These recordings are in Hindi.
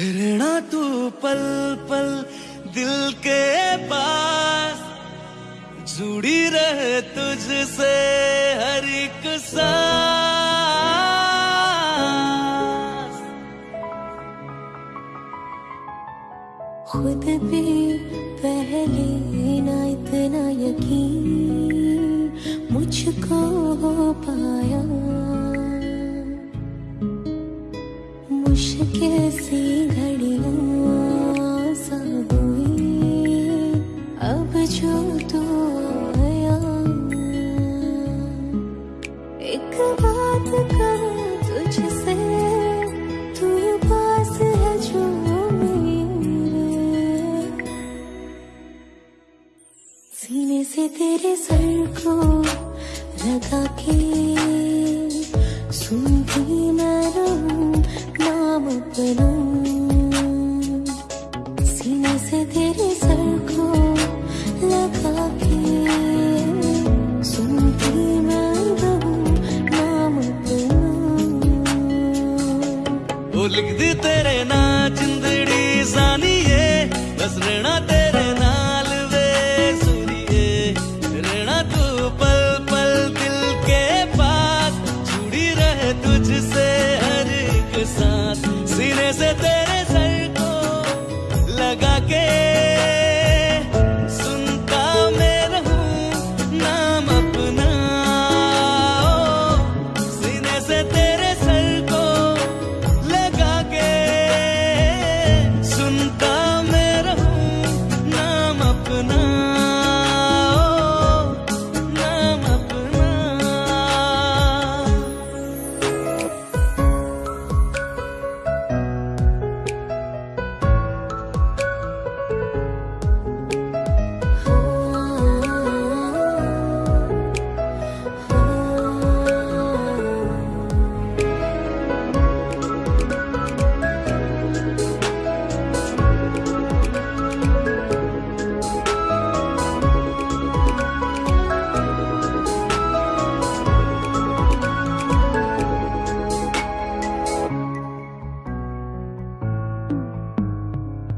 रहना तू पल पल दिल के पास। जुड़ी रहे तुझसे हर एक सांस। खुद भी पहले ना इतना यकीन। मुझको हो कैसी घड़िया सब अब जो तो आया। एक बात कर तुझसे, तू पास है जो मेरे। सीने से तेरे सर को लगा when I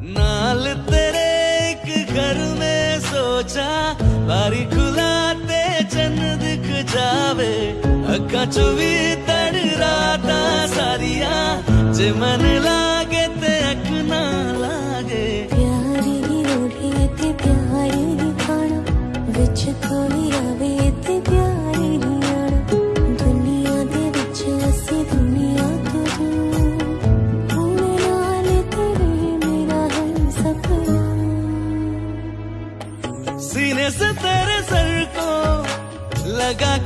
नाल तेरे एक घर में सोचा, बारी खुलाते चन दिख जावे। अक्का चुवी तड़ राता सारिया, जे मन ला lagaa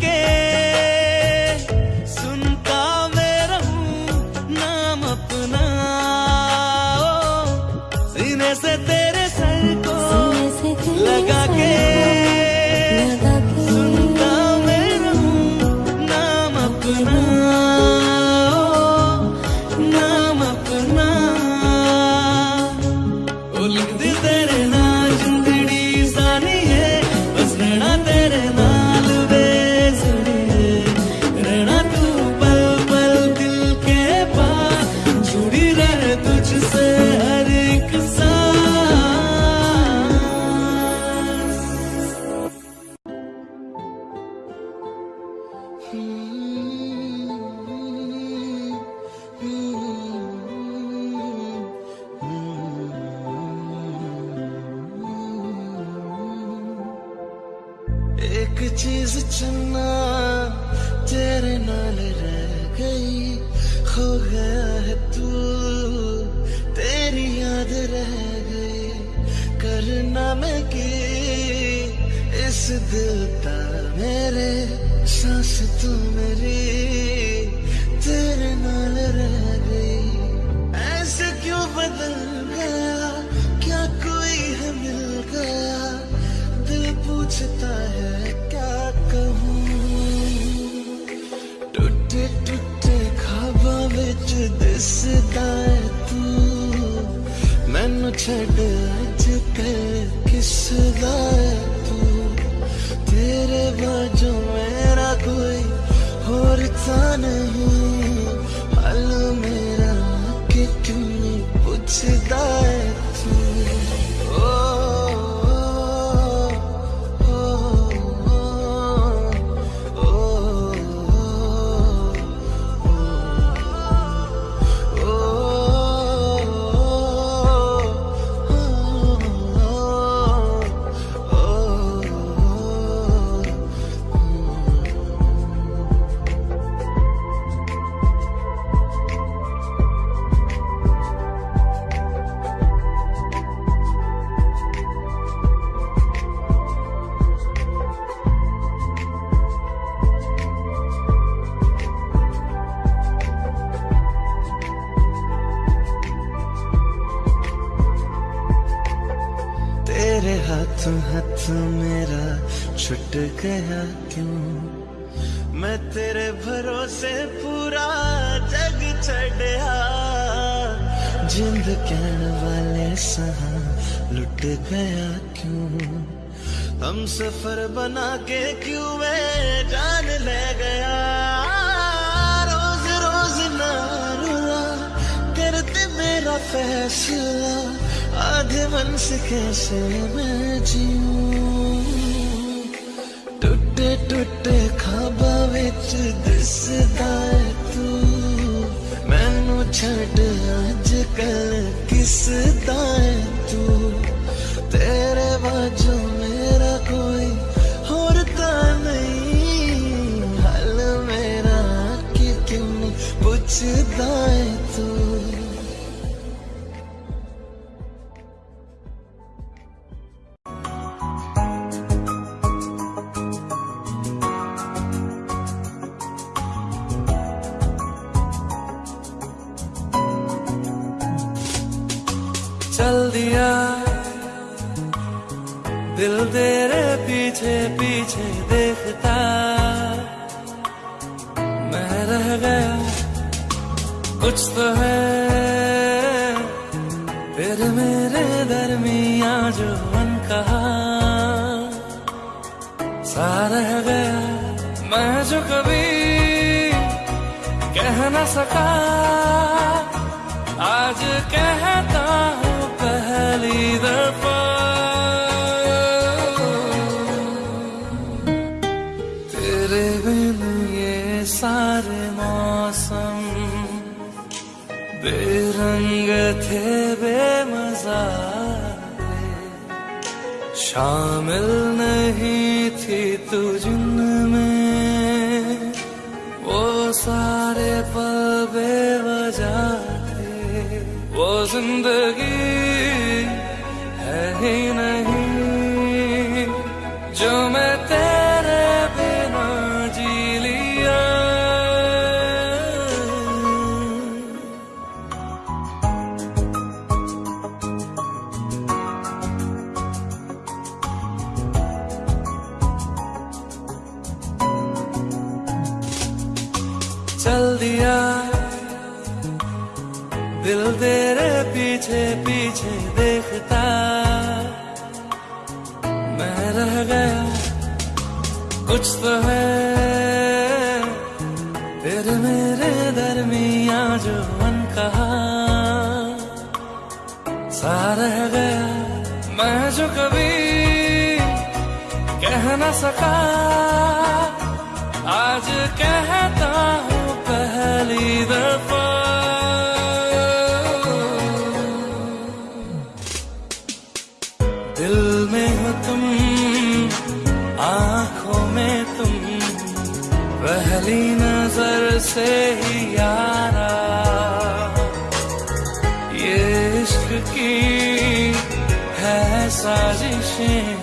जीवन से कैसे मैं जीऊं? टुटे टुटे खाबा विच दिसदा तू। मैनू छड़ अज किसदा तू? है। मेरे कहा मैं जो कभी कह न सका। आज कहता थे बेमजा शामिल नहीं थी तू जिनमें वो सारे पल बेवजह थे। वो ज़िंदगी है। फिर मेरे दरमिया जो मन कहा सा रह गया मैं जो कभी कह न सका। आज कहता हूँ पहली दफ़ा। नज़र से ही यारा। ये इश्क की है साजिशें।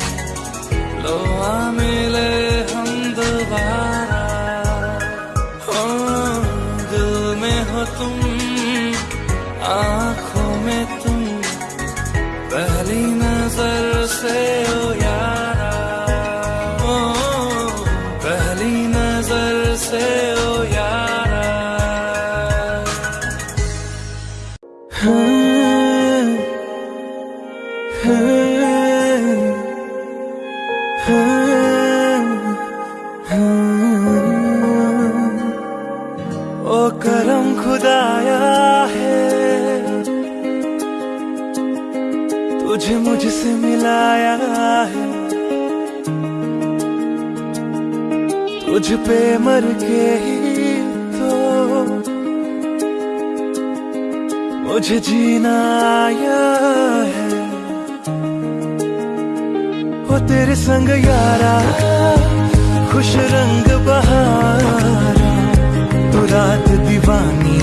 तुझे मुझसे मिलाया है। तुझ पे मर के ही तो मुझे जीना आया है। वो तेरे संग यारा, खुश रंग बहारा। तू रात दीवानी,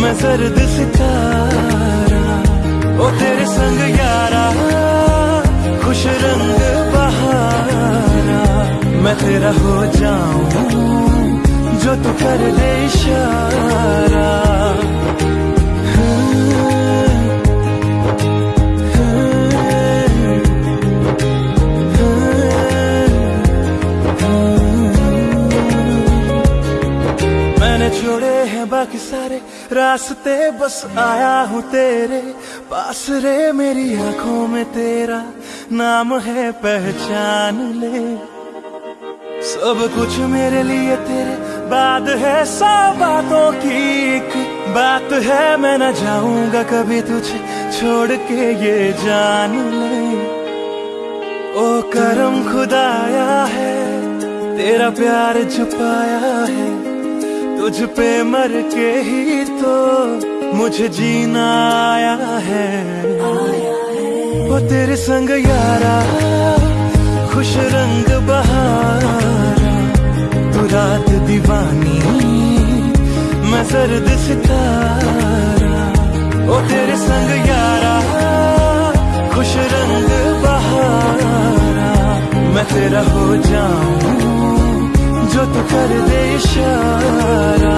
मैं सर्द सितारा। ओ तेरे संग यारा, खुश रंग बहारा। मैं तेरा हो जाऊँ, जो तू कर दे इशारा। मैंने छोड़े हैं बाकी सारे रास्ते, बस आया हूँ तेरे पास रे मेरी आँखों में तेरा नाम है, पहचान ले। सब कुछ मेरे लिए तेरे बाद है सौ बातों की एक बात है। मैं न जाऊँगा कभी तुझे छोड़ के, ये जान ले। ओ करम खुदाया है, तेरा प्यार छुपाया है। तुझ पे मर के ही तो मुझे जीना आया है। वो तेरे संग यारा, खुश रंग बहारा। तू रात दीवानी, मैं सर्द सितारा। ओ तेरे संग यारा, खुश रंग बहारा। मैं तेरा हो जाऊँ, जो तू कर दे इशारा।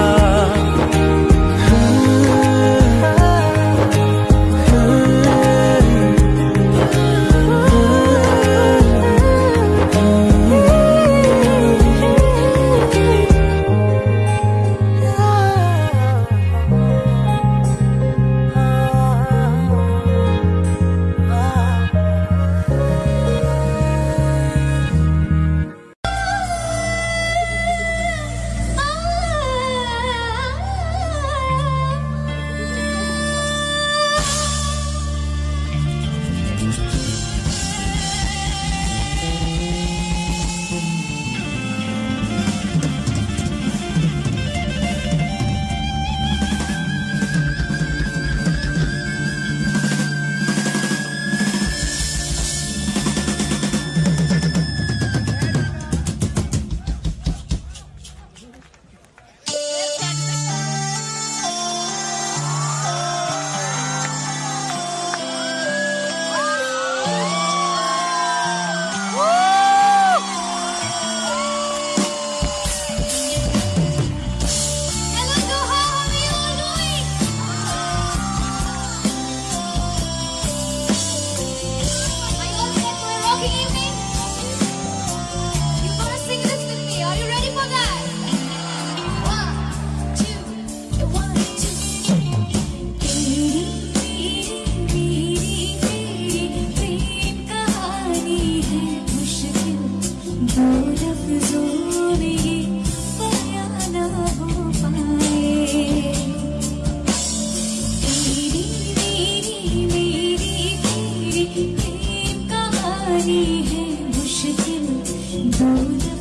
कहानी है मुश्किल दो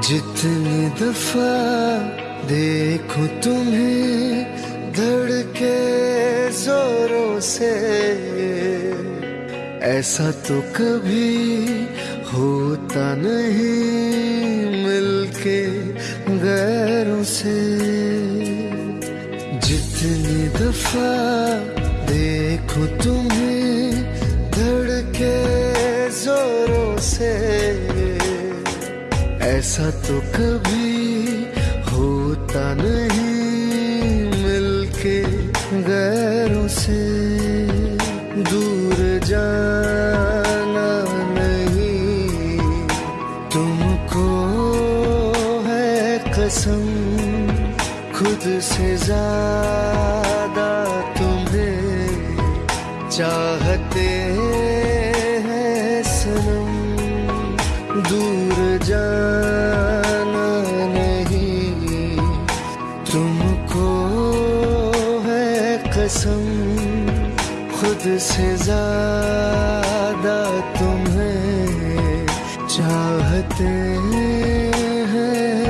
जितनी दफ़ा देखो तुम्हें धड़के जोरों से। ऐसा तो कभी होता नहीं मिलके गैरों से। जितनी दफ़ा देखो तुम्हें धड़के जोरों से। ऐसा तो कभी होता नहीं।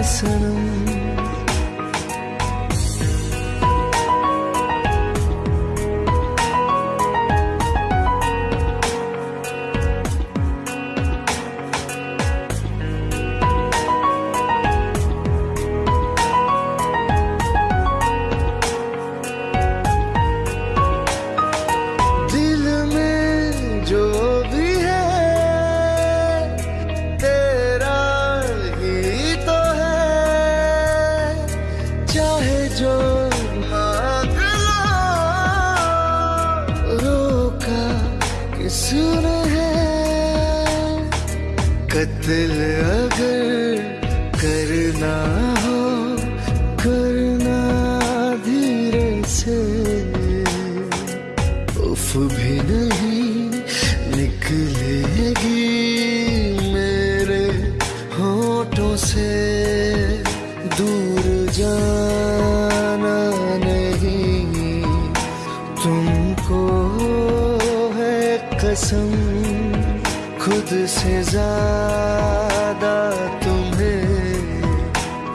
sanım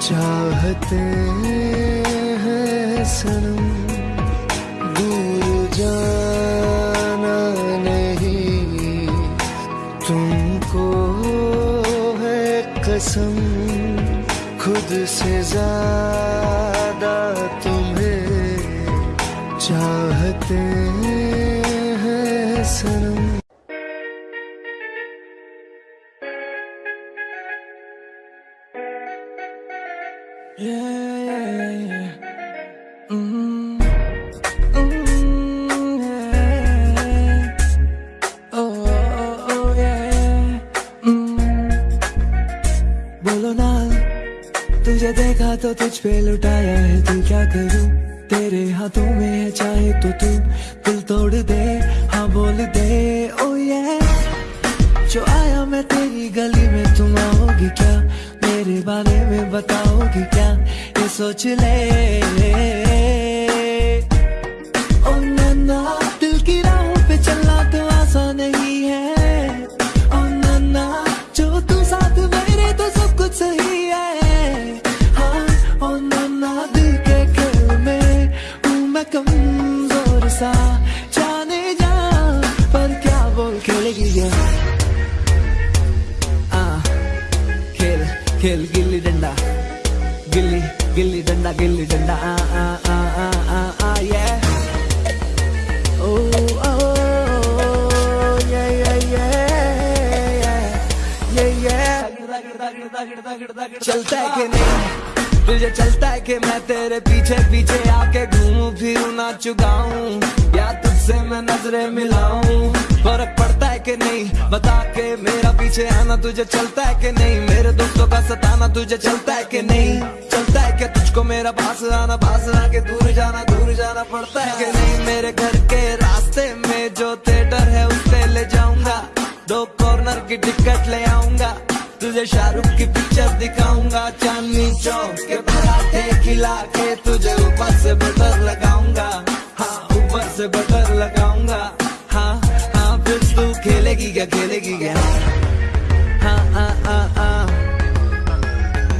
चाहते हैं सनम, दूर जाना नहीं। तुमको है कसम, खुद से ज़्यादा तुम्हें चाहते हैं 이제 잠깐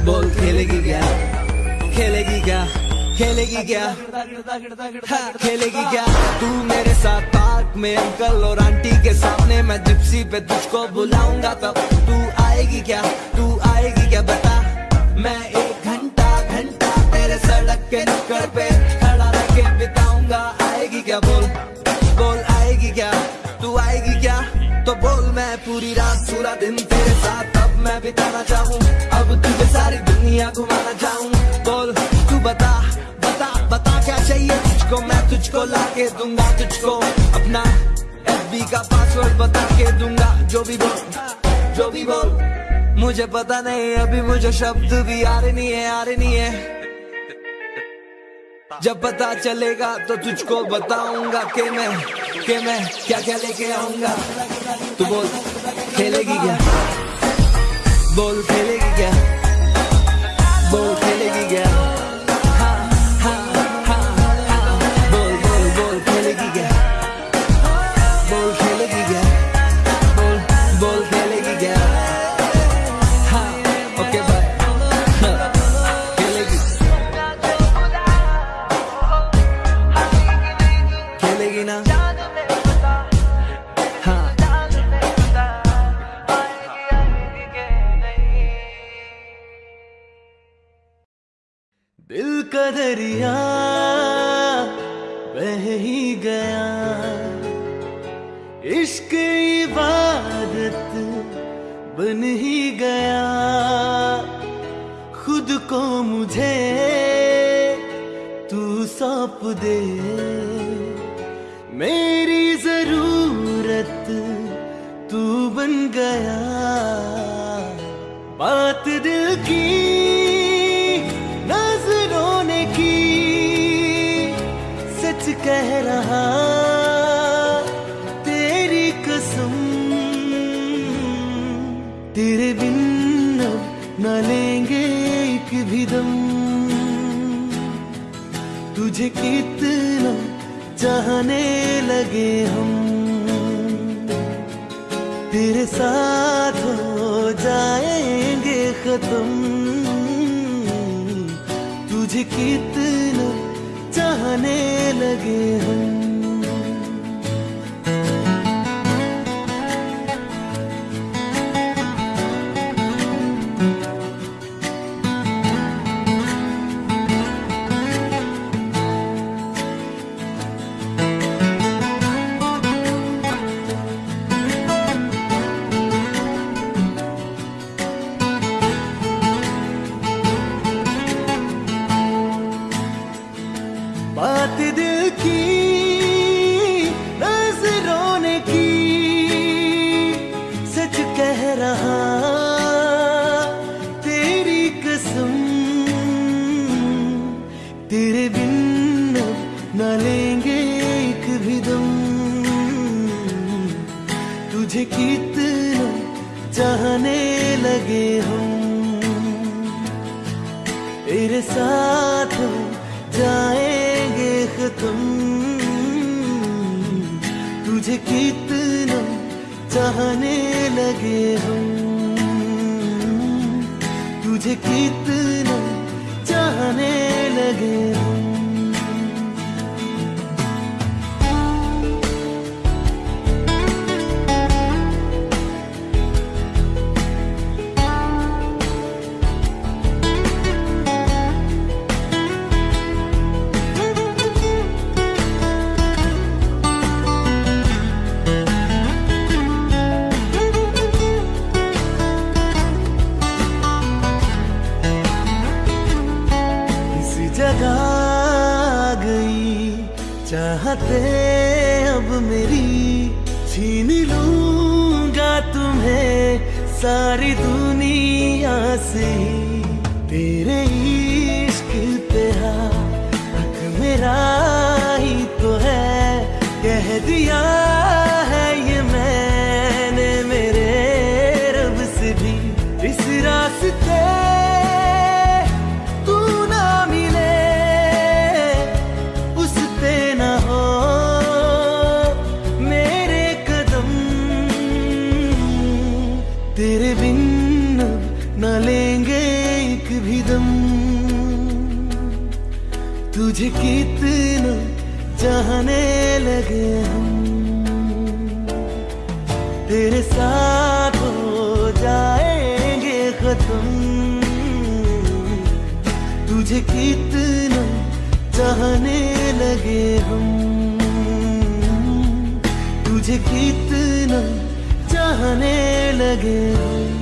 बोल खेलेगी क्या? खेलेगी क्या? खेलेगी क्या? हाँ, खेलेगी क्या? तू मेरे साथ पार्क में अंकल और आंटी के सामने मैं जिप्सी पे तुझको बुलाऊँगा तब। तू आएगी क्या? तू आएगी क्या? बता। मैं एक घंटा घंटा तेरे सड़क के नुक्कड़ पे खड़ा रह के बिताऊँगा। आएगी क्या? बोल। बोल, आएगी क्या? पूरी रात पूरा दिन तेरे साथ अब मैं बिताना चाहूँ। अब तुझे सारी दुनिया घुमाना चाहूँ। बोल, तू बता बता बता क्या चाहिए तुझको? मैं तुझको ला के दूँगा, तुझको अपना एफ़ का पासवर्ड बता के दूँगा। जो भी बोल, जो भी बोल। मुझे पता नहीं, अभी मुझे शब्द भी आ रहे नहीं है आ रहे नहीं है। जब पता चलेगा तो तुझको बताऊँगा कि मैं कि मैं क्या क्या लेके आऊँगा। तू बोल। खेलेगी क्या? बॉल खेलेगी क्या? बॉल खेलेगी क्या? तुझे कितना चाहने लगे हम। good. सारी दुनिया से तुझे कितना चाहने लगे हम। तेरे साथ हो जाएँगे खत्म। तुझे कितना चाहने लगे हम। तुझे कितना चाहने लगे हम।